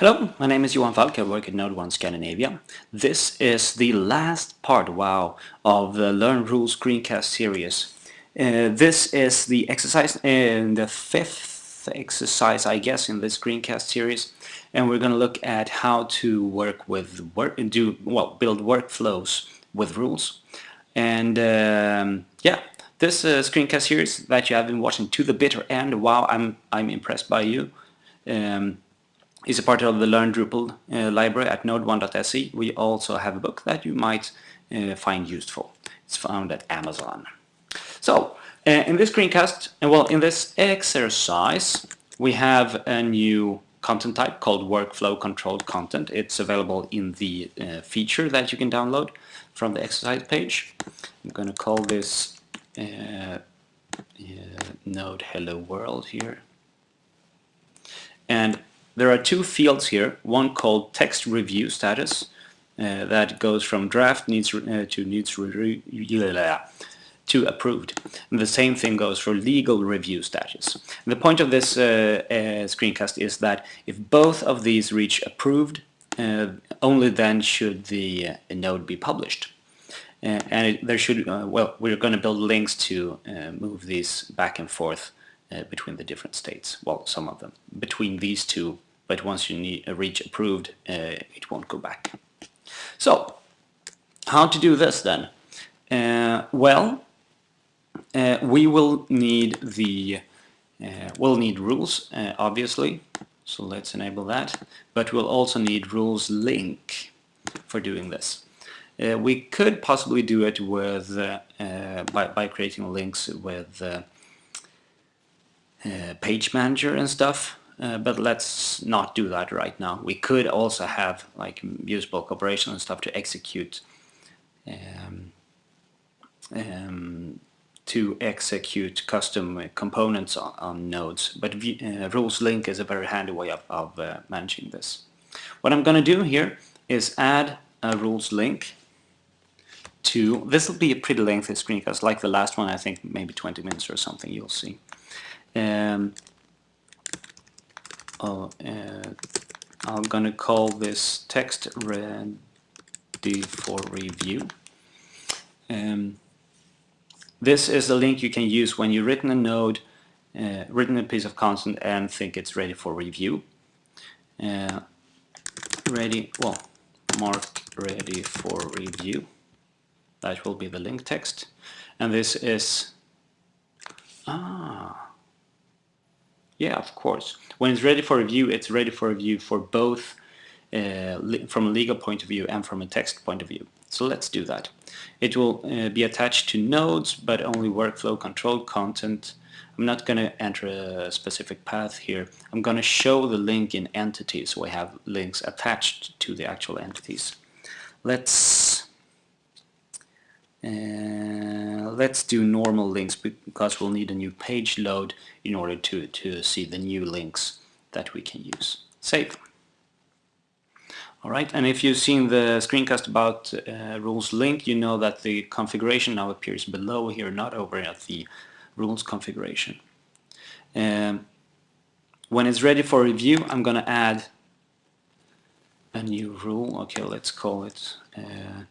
Hello, my name is Johan Falk, I work at NodeOne Scandinavia. This is the last part, wow, of the Learn Rules screencast series. Uh, this is the exercise, uh, the fifth exercise I guess in this screencast series and we're going to look at how to work with work and do well build workflows with rules and um, yeah this uh, screencast series that you have been watching to the bitter end wow I'm I'm impressed by you um, is a part of the Learn Drupal uh, library at nodeone.se. We also have a book that you might uh, find useful. It's found at Amazon. So, uh, in this screencast, uh, well, in this exercise, we have a new content type called workflow controlled content. It's available in the uh, feature that you can download from the exercise page. I'm going to call this uh, node hello world here. And there are two fields here, one called text review status uh, that goes from draft needs uh, to needs to approved. And the same thing goes for legal review status. And the point of this uh, uh, screencast is that if both of these reach approved, uh, only then should the uh, node be published. and it, there should, well, we're going to build links to move these back and forth between the different states. Well, some of them between these two, but once you need, uh, reach approved, uh, it won't go back. So, how to do this then? Uh, well, uh, we will need the uh, we'll need rules, obviously. So let's enable that. But we'll also need rules link for doing this. we could possibly do it with by, by creating links with uh, page manager and stuff uh, but let's not do that right now. We could also have like use bulk operation and stuff to execute um, um, to execute custom components on, on nodes but uh, rules link is a very handy way of, of uh, managing this. What I'm going to do here is add a rules link to this will be a pretty lengthy screencast like the last one I think maybe 20 minutes or something you'll see um, oh, uh, I'm gonna call this text ready for review. Um, this is the link you can use when you've written a node, uh, written a piece of content and think it's ready for review. Uh, ready, well, mark ready for review. That will be the link text. And this is, ah, yeah, of course. When it's ready for review, it's ready for review for both uh, from a legal point of view and from a text point of view. So let's do that. It will uh, be attached to nodes, but only workflow controlled content. I'm not going to enter a specific path here. I'm going to show the link in entities, I have links attached to the actual entities. Let's uh, let's do normal links because we'll need a new page load in order to, to see the new links that we can use. Save. Alright, and if you've seen the screencast about uh, rules link, you know that the configuration now appears below here, not over at the rules configuration. Um, when it's ready for review, I'm going to add a new rule. Okay, let's call it uh,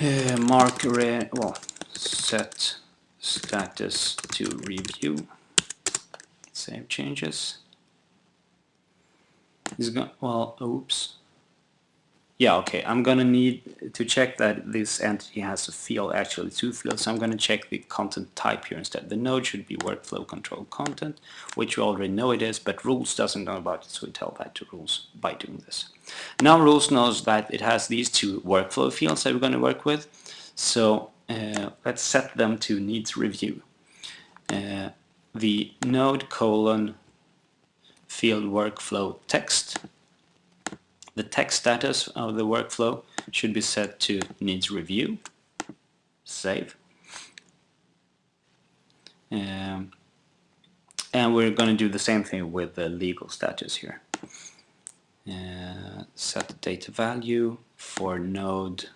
uh, mark well set status to review. Save changes. Is going well oops yeah okay. I'm gonna need to check that this entity has a field actually two fields so I'm gonna check the content type here instead. The node should be workflow control content which we already know it is but rules doesn't know about it so we tell that to rules by doing this. Now rules knows that it has these two workflow fields that we're to work with. So uh, let's set them to needs review. Uh, the node colon field workflow text the text status of the workflow should be set to needs review. Save. Um, and we're going to do the same thing with the legal status here. Uh, set the data value for node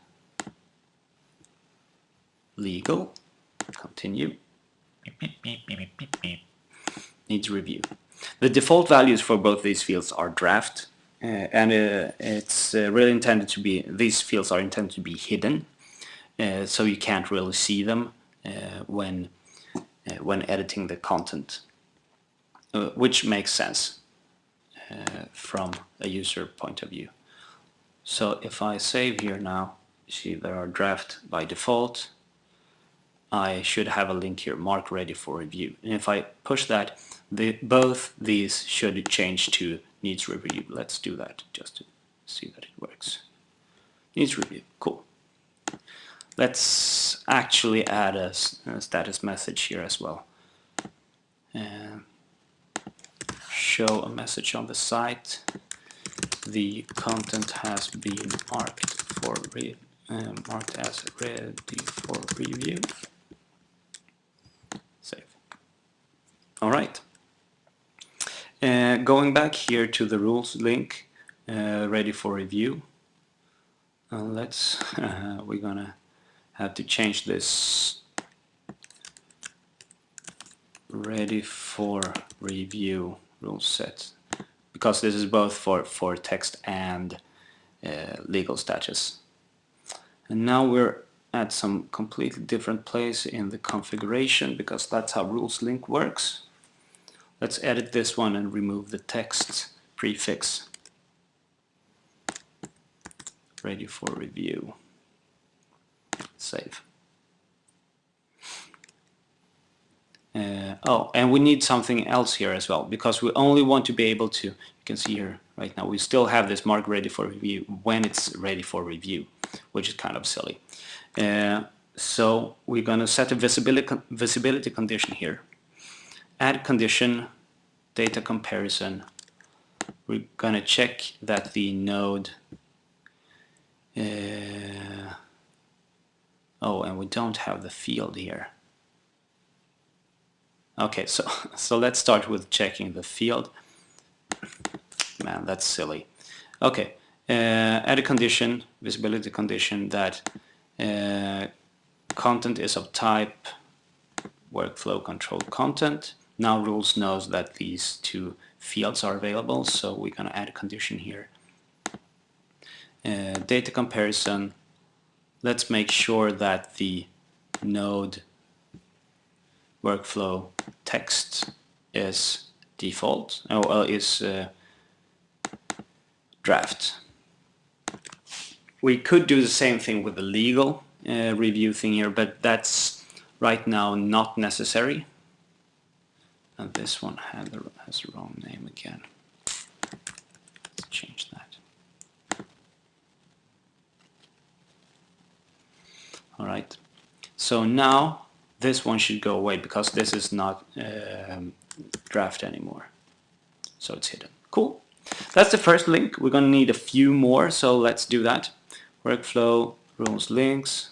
legal. Continue. Needs review. The default values for both these fields are draft and uh, it's uh, really intended to be, these fields are intended to be hidden uh, so you can't really see them uh, when, uh, when editing the content, which makes sense from a user point of view. So if I save here now, see there are draft by default, I should have a link here, mark ready for review. And if I push that, the, both these should change to needs review. Let's do that just to see that it works. Needs review, cool. Let's actually add a, a status message here as well. Uh, show a message on the site. The content has been marked for re uh, marked as ready for review. Save. All right. Uh, going back here to the rules link, uh, ready for review. Uh, let's. we're gonna have to change this ready for review rule set because this is both for for text and uh, legal status and now we're at some completely different place in the configuration because that's how rules link works let's edit this one and remove the text prefix ready for review save. Uh, oh, and we need something else here as well, because we only want to be able to, you can see here right now, we still have this mark ready for review when it's ready for review, which is kind of silly. Uh, so we're going to set a visibility, visibility condition here. Add condition, data comparison. We're going to check that the node uh, Oh, and we don't have the field here. Okay, so, so let's start with checking the field. Man, that's silly. Okay, uh, add a condition, visibility condition that uh, content is of type workflow control content. Now rules knows that these two fields are available, so we're going to add a condition here. Uh, data comparison let's make sure that the node workflow text is default oh, is uh, draft. We could do the same thing with the legal uh, review thing here, but that's right now not necessary. And this one has the wrong name again. Let's change that. all right. So now this one should go away because this is not um, draft anymore. So it's hidden. Cool. That's the first link. We're gonna need a few more so let's do that. Workflow rules links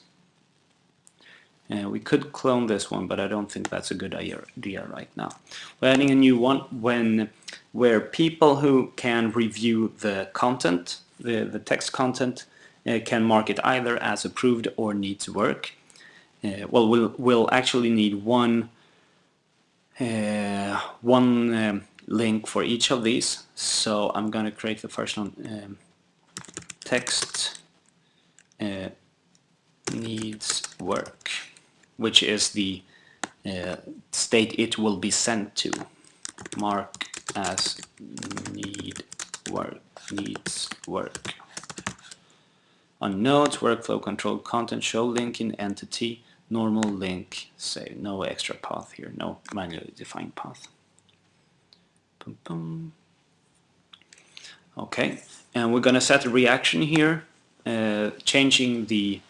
and we could clone this one but I don't think that's a good idea right now we're adding a new one when where people who can review the content the, the text content uh, can mark it either as approved or needs work. Uh, well, we'll we'll actually need one uh, one um, link for each of these. So I'm going to create the first one. Um, text uh, needs work, which is the uh, state it will be sent to. Mark as need work needs work on nodes, workflow control content, show link in entity, normal link, say no extra path here, no manually defined path. Boom, boom. Okay, and we're to set a reaction here, uh, changing the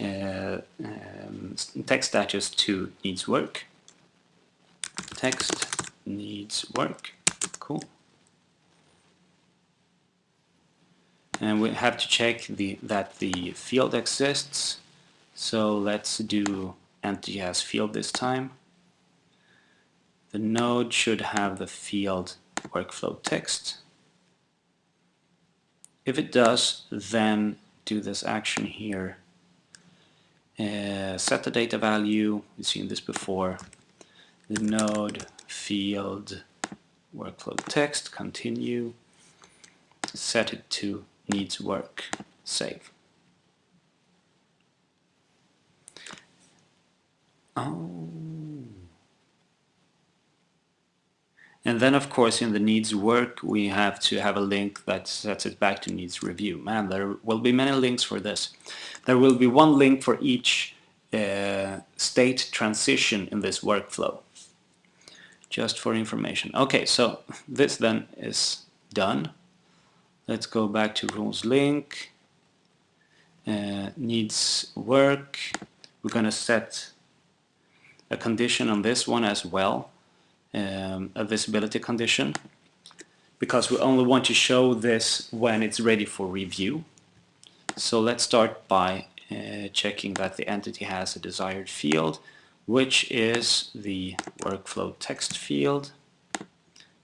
uh, um, text status to needs work. Text needs work. Cool. and we have to check the that the field exists so let's do entity as field this time the node should have the field workflow text if it does then do this action here uh, set the data value we've seen this before the node field workflow text, continue, set it to needs work, save. Oh. And then of course in the needs work we have to have a link that sets it back to needs review. Man, there will be many links for this. There will be one link for each uh, state transition in this workflow. Just for information. Okay, so this then is done. Let's go back to rules link. Uh, needs work. We're going to set a condition on this one as well, um, a visibility condition, because we only want to show this when it's ready for review. So let's start by uh, checking that the entity has a desired field, which is the workflow text field,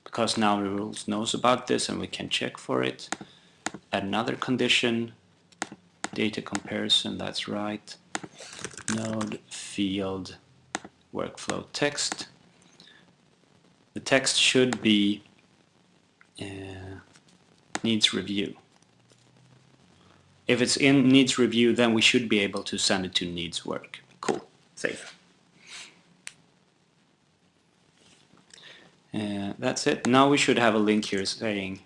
because now rules knows about this and we can check for it. Another condition, data comparison, that's right, node field workflow text. The text should be uh, needs review. If it's in needs review, then we should be able to send it to needs work. Cool. Save. Uh, that's it. Now we should have a link here saying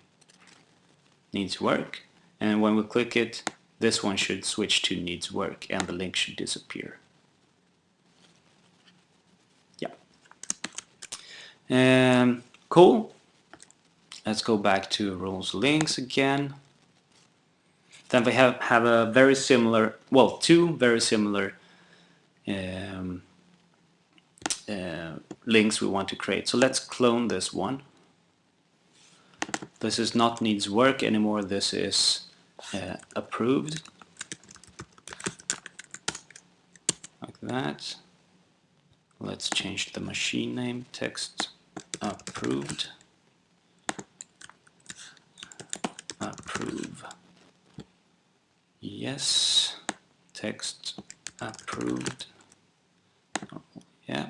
needs work. And when we click it, this one should switch to needs work and the link should disappear. Um, cool. Let's go back to rules links again. Then we have, have a very similar, well, two very similar um, uh, links we want to create. So let's clone this one. This is not needs work anymore, this is uh, approved. Like that. Let's change the machine name, text approved. Approve. Yes. Text approved. Oh, yeah.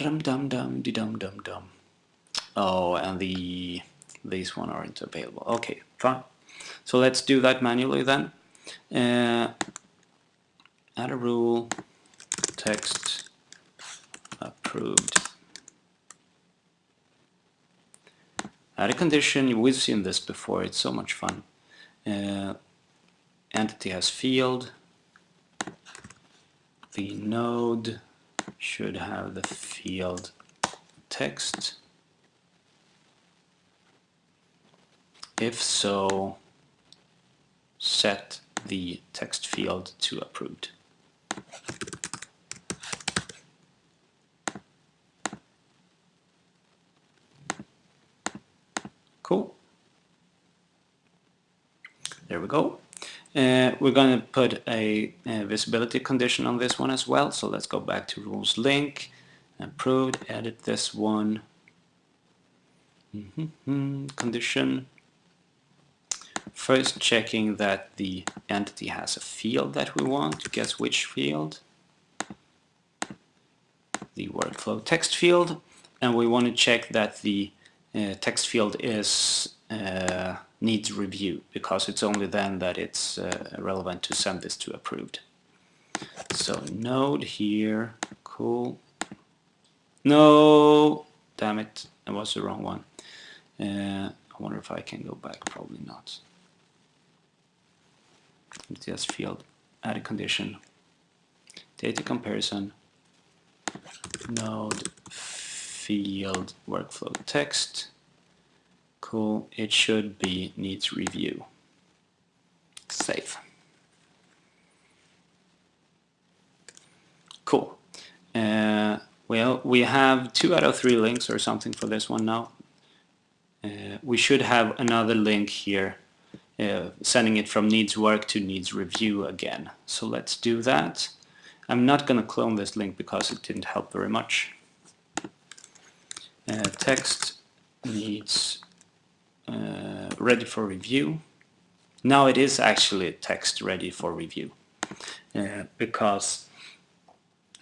Rum dum dum de dum dum dum. Oh, and the these one aren't available. Okay, fine. So let's do that manually then. Uh, add a rule, text approved. Add a condition, we've seen this before, it's so much fun. Uh, entity has field. The node should have the field text. If so set the text field to approved cool there we go. Uh, we're going to put a, a, visibility condition on this one as well. So let's go back to rules link, approved, edit this one. Mm -hmm, condition. First checking that the entity has a field that we want. Guess which field? The workflow text field. And we want to check that the uh, text field is uh, needs review because it's only then that it's uh, relevant to send this to approved. So node here, cool. No, damn it, that was the wrong one. Uh, I wonder if I can go back, probably not. Just field, add a condition, data comparison, node field workflow text, Cool, it should be needs review. Save. Cool. Uh, well, we have two out of three links or something for this one now. Uh, we should have another link here uh, sending it from needs work to needs review again. So let's do that. I'm not going to clone this link because it didn't help very much. Uh, text needs uh, ready for review. Now it is actually text ready for review uh, because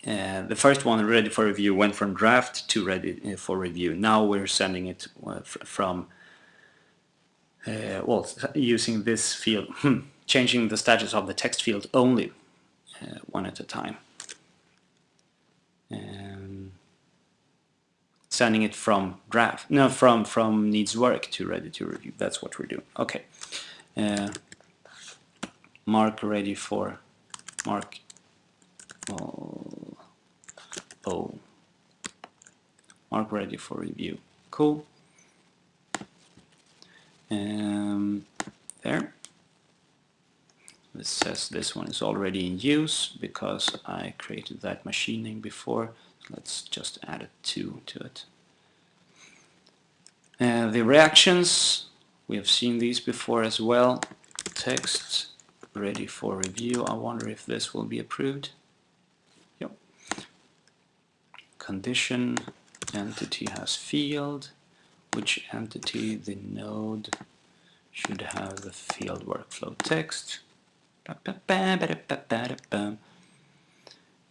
uh, the first one ready for review went from draft to ready uh, for review. Now we're sending it uh, from uh, well using this field, hmm, changing the status of the text field only one at a time. Sending it from draft, no, from from needs work to ready to review. That's what we're doing. Okay. Uh, mark ready for mark. Oh, oh. Mark ready for review. Cool. Um, there. This says this one is already in use because I created that machine name before. Let's just add a 2 to it uh, the reactions we have seen these before as well text ready for review. I wonder if this will be approved. Yep. Condition entity has field. Which entity the node should have the field workflow text. Uh,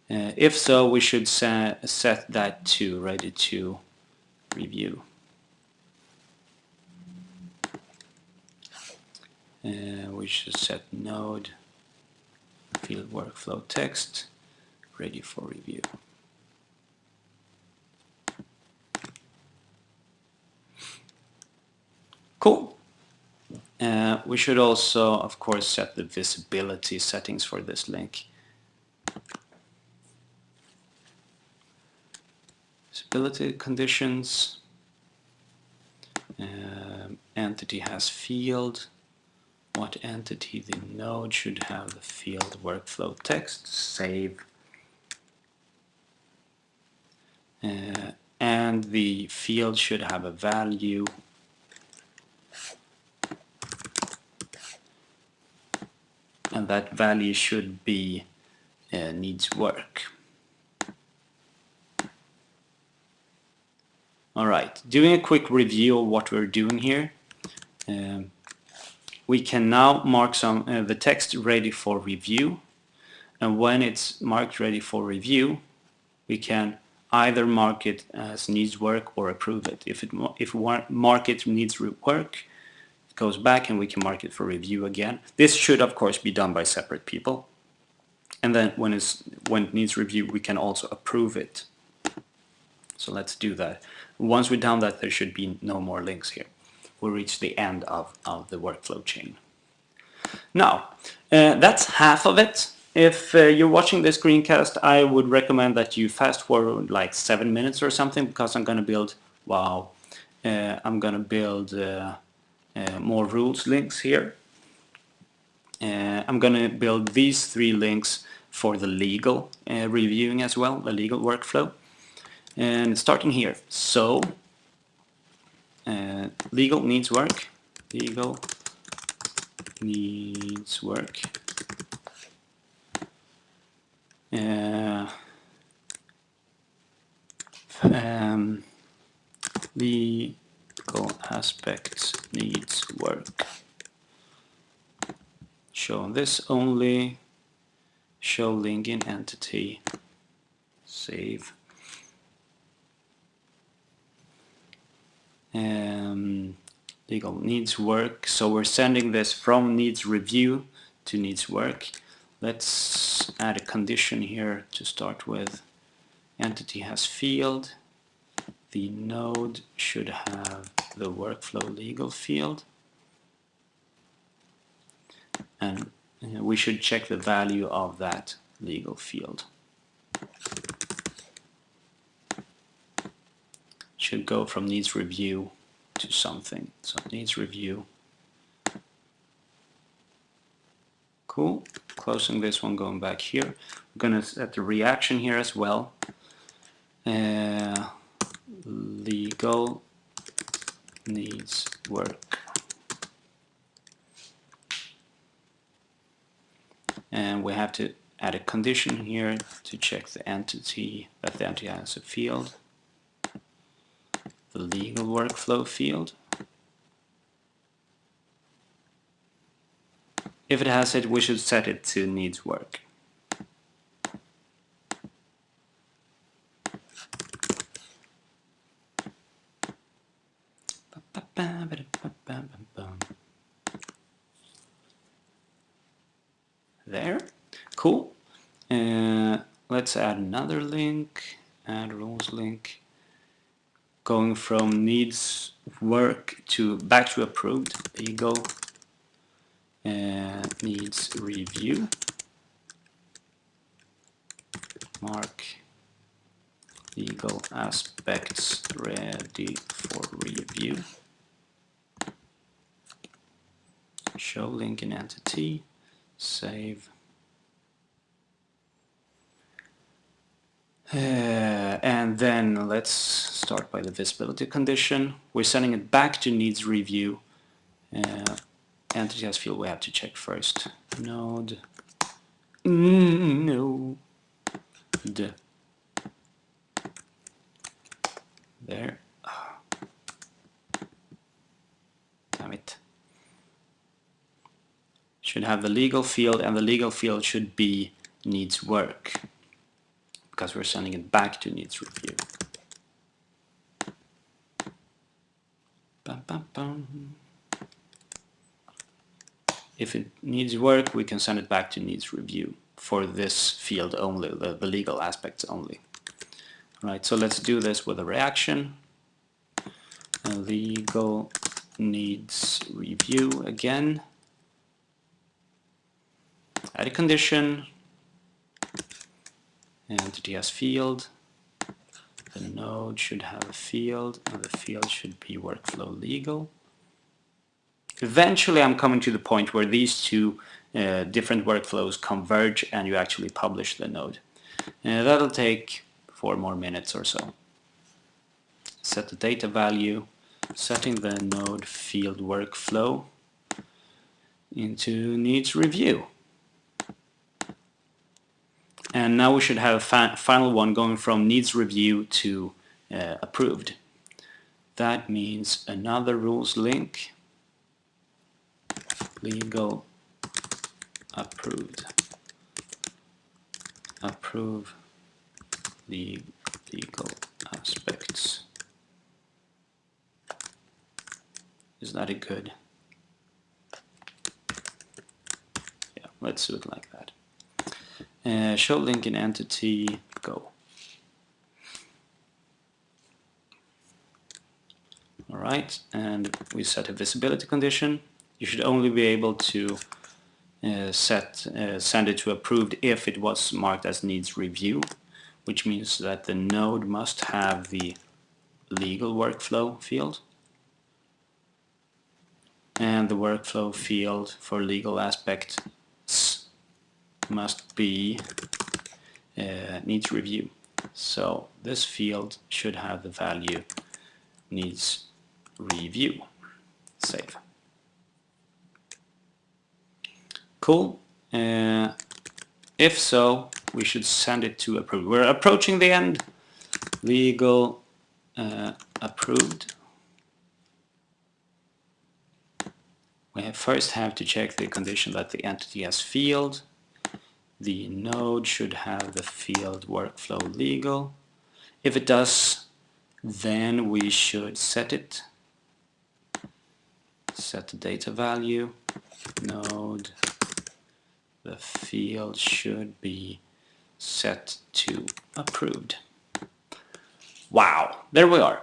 if so, we should set, set that to ready to review. Uh, we should set node field workflow text ready for review. Cool. Uh, we should also, of course, set the visibility settings for this link. Visibility conditions. Uh, entity has field what entity the node should have the field workflow text, save, uh, and the field should have a value and that value should be uh, needs work. Alright, doing a quick review of what we're doing here. Um, we can now mark some uh, the text ready for review. And when it's marked ready for review we can either mark it as needs work or approve it. If it if we mark it needs work it goes back and we can mark it for review again. This should of course be done by separate people. And then when it's when it needs review we can also approve it. So let's do that. Once we've done that there should be no more links here we reach the end of, of the workflow chain. Now, uh, that's half of it. If uh, you're watching this screencast, I would recommend that you fast forward like seven minutes or something because I'm going to build, wow, uh, I'm going to build uh, uh, more rules links here. Uh, I'm going to build these three links for the legal reviewing as well, the legal workflow. And starting here, so uh, legal needs work. Legal needs work. Uh, um, legal aspects needs work. Show this only. Show link in entity. Save. Um, legal needs work. So we're sending this from needs review to needs work. Let's add a condition here to start with. Entity has field. The node should have the workflow legal field. And uh, we should check the value of that legal field should go from needs review to something. So needs review. Cool. Closing this one, going back here. I'm going to set the reaction here as well. Uh, legal needs work. And we have to add a condition here to check the entity, that the entity has a field legal workflow field. If it has it, we should set it to needs work. There, cool. Uh, let's add another link, add rules link. Going from needs work to back to approved. Legal uh, needs review. Mark legal aspects ready for review. Show link in entity, save. Uh, and then let's start by the visibility condition. We're sending it back to needs review. Uh, entity as field we have to check first. Node. No. D. There. Damn it. Should have the legal field and the legal field should be needs work because we're sending it back to needs review. If it needs work, we can send it back to needs review for this field only, the, the legal aspects only. Right, so let's do this with a reaction. Legal needs review again. Add a condition. Entity as field. The node should have a field, and the field should be workflow legal. Eventually I'm coming to the point where these two uh, different workflows converge and you actually publish the node. Uh, that'll take four more minutes or so. Set the data value, setting the node field workflow into needs review. And now we should have a final one going from needs review to uh, approved. That means another rules link, legal approved, approve the legal aspects. Is that a good? Yeah, let's do it like that. Uh, show link in entity, go. Alright, and we set a visibility condition. You should only be able to uh, set uh, send it to approved if it was marked as needs review, which means that the node must have the legal workflow field and the workflow field for legal aspects must be uh, needs review. So this field should have the value needs review. Save. Cool. Uh, if so, we should send it to approved. We're approaching the end. Legal uh, approved. We have first have to check the condition that the entity has field the node should have the field workflow legal. If it does, then we should set it. Set the data value, node, the field should be set to approved. Wow, there we are.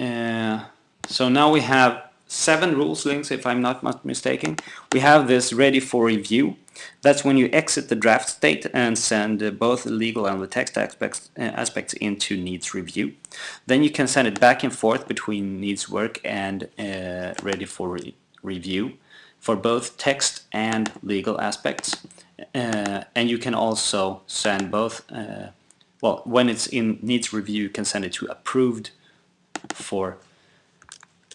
Uh, so now we have seven rules links if I'm not mistaken. We have this ready for review. That's when you exit the draft state and send uh, both the legal and the text aspects, uh, aspects into needs review. Then you can send it back and forth between needs work and uh, ready for re review for both text and legal aspects. Uh, and you can also send both, uh, well, when it's in needs review, you can send it to approved for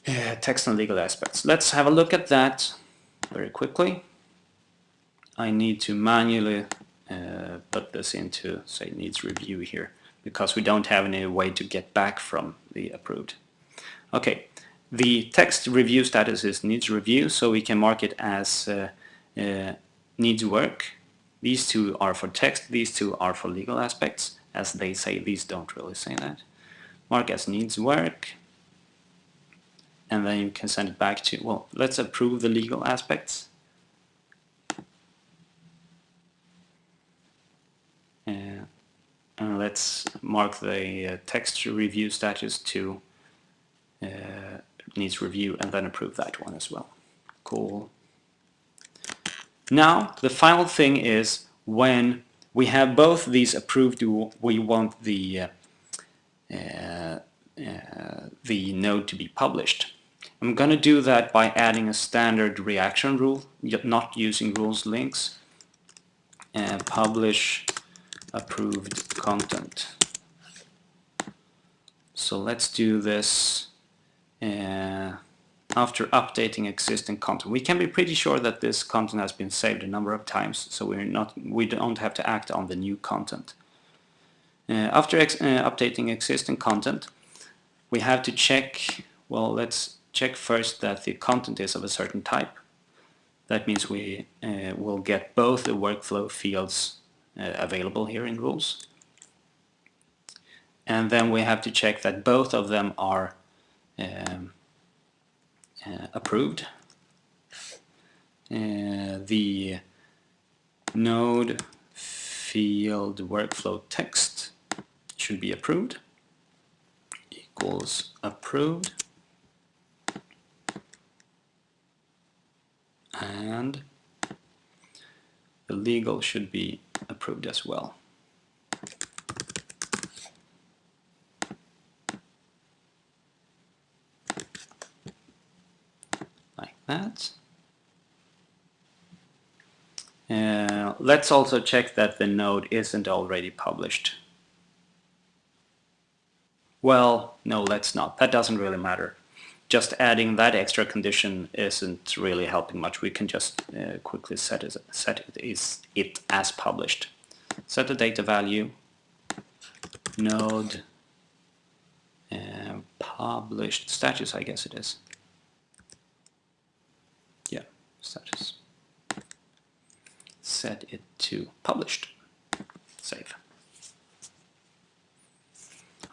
text and legal aspects. Let's have a look at that very quickly. I need to manually uh, put this into, say, needs review here, because we don't have any way to get back from the approved. Okay, the text review status is needs review, so we can mark it as uh, uh, needs work. These two are for text, these two are for legal aspects. As they say, these don't really say that. Mark as needs work. And then you can send it back to, well, let's approve the legal aspects. Uh, and let's mark the uh, text review status to uh, needs review and then approve that one as well. Cool. Now, the final thing is when we have both these approved, we want the uh, uh, uh, the node to be published. I'm going to do that by adding a standard reaction rule, not using rules links. And publish approved content. So let's do this uh, after updating existing content. We can be pretty sure that this content has been saved a number of times, so we're not we don't have to act on the new content. Uh, after ex uh, updating existing content, we have to check, well, let's check first that the content is of a certain type. That means we uh, will get both the workflow fields uh, available here in rules. And then we have to check that both of them are um, uh, approved. Uh, the node field workflow text should be approved equals approved and the legal should be approved as well. Like that. Uh, let's also check that the node isn't already published. Well, no, let's not. That doesn't really matter. Just adding that extra condition isn't really helping much. We can just uh, quickly set it, set it, is it as published. Set the data value, node, uh, published status, I guess it is. Yeah, status. Set it to published. Save.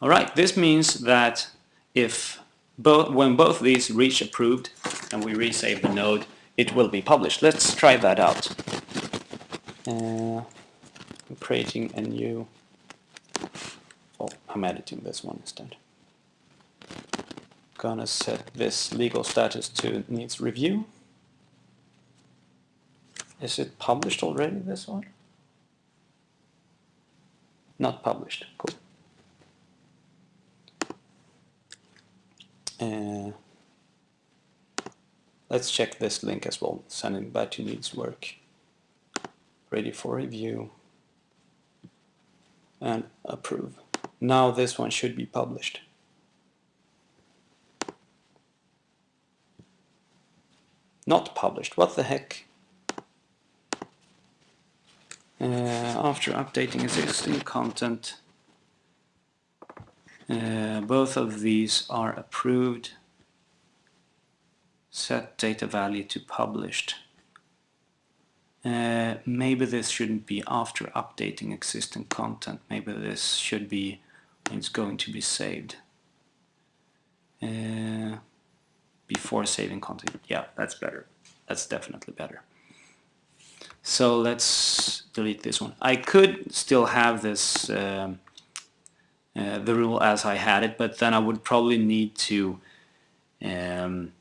All right, this means that if both, when both these reach approved and we resave the node, it will be published. Let's try that out. Uh, I'm creating a new, oh, I'm editing this one instead. Gonna set this legal status to needs review. Is it published already, this one? Not published, cool. Uh, let's check this link as well, sending back to needs work. Ready for review and approve. Now this one should be published. Not published, what the heck? Uh, after updating existing content, uh, both of these are approved. Set data value to published. Uh, maybe this shouldn't be after updating existing content. Maybe this should be it's going to be saved. Uh, before saving content. Yeah, that's better. That's definitely better. So let's delete this one. I could still have this um, uh, the rule as I had it, but then I would probably need to um,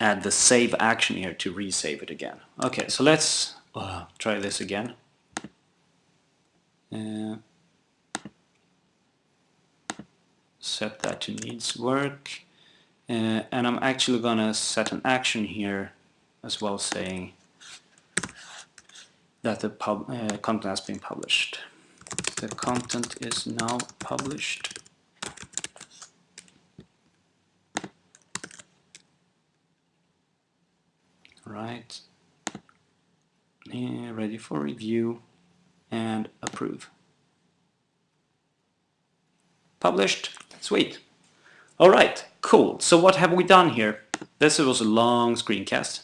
add the save action here to resave it again. Okay, so let's uh, try this again. Uh, set that to needs work. Uh, and I'm actually gonna set an action here as well saying that the pub, uh, content has been published the content is now published. Right, yeah, ready for review and approve. Published, sweet. All right, cool. So what have we done here? This was a long screencast.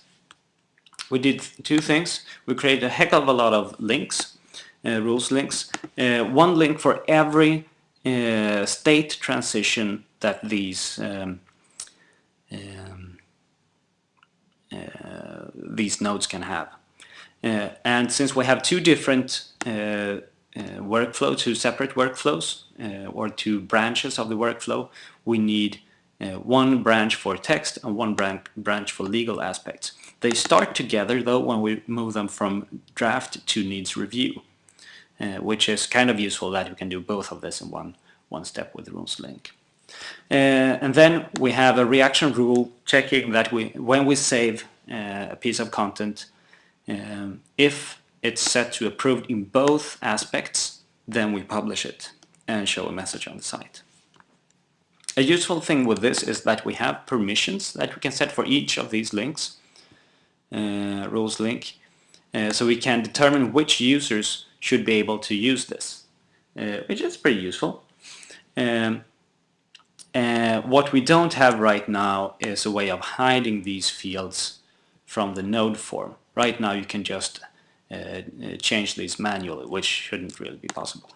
We did two things. We created a heck of a lot of links rules links. Uh, one link for every uh, state transition that these um, these nodes can have. Uh, and since we have two different uh, workflow, two separate workflows, or two branches of the workflow, we need one branch for text and one branch for legal aspects. They start together though when we move them from draft to needs review, uh, which is kind of useful that you can do both of this in one, one step with rules link. Uh, and then we have a reaction rule checking that we, when we save uh, a piece of content, um, if it's set to approved in both aspects, then we publish it and show a message on the site. A useful thing with this is that we have permissions that we can set for each of these links. Uh, rules link. Uh, so we can determine which users should be able to use this, uh, which is pretty useful. Um, what we don't have right now is a way of hiding these fields from the node form. Right now you can just uh, change these manually, which shouldn't really be possible.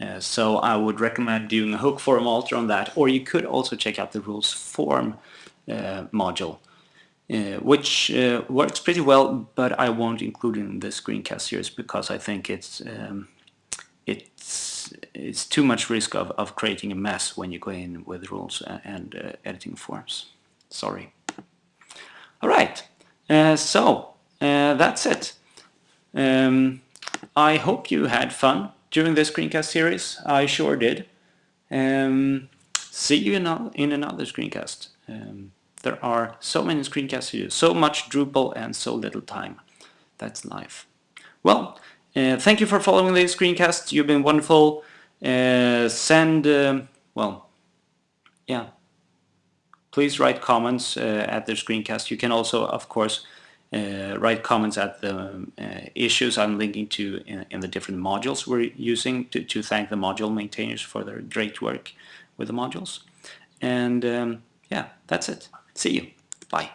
Uh, so I would recommend doing a hook form alter on that, or you could also check out the rules form uh, module uh, which uh, works pretty well, but I won't include in the screencast series because I think it's um, it's it's too much risk of, of creating a mess when you go in with rules and uh, editing forms. Sorry. All right, uh, so uh, that's it. Um, I hope you had fun during this screencast series. I sure did. Um, see you in, in another screencast. Um, there are so many screencasts to do, so much Drupal and so little time. That's life. Well, uh, thank you for following the screencast. You've been wonderful. Uh, send, uh, well, yeah. Please write comments uh, at the screencast. You can also, of course, uh, write comments at the uh, issues I'm linking to in, in, the different modules we're using to, to thank the module maintainers for their great work with the modules. And um, yeah, that's it. See you. Bye.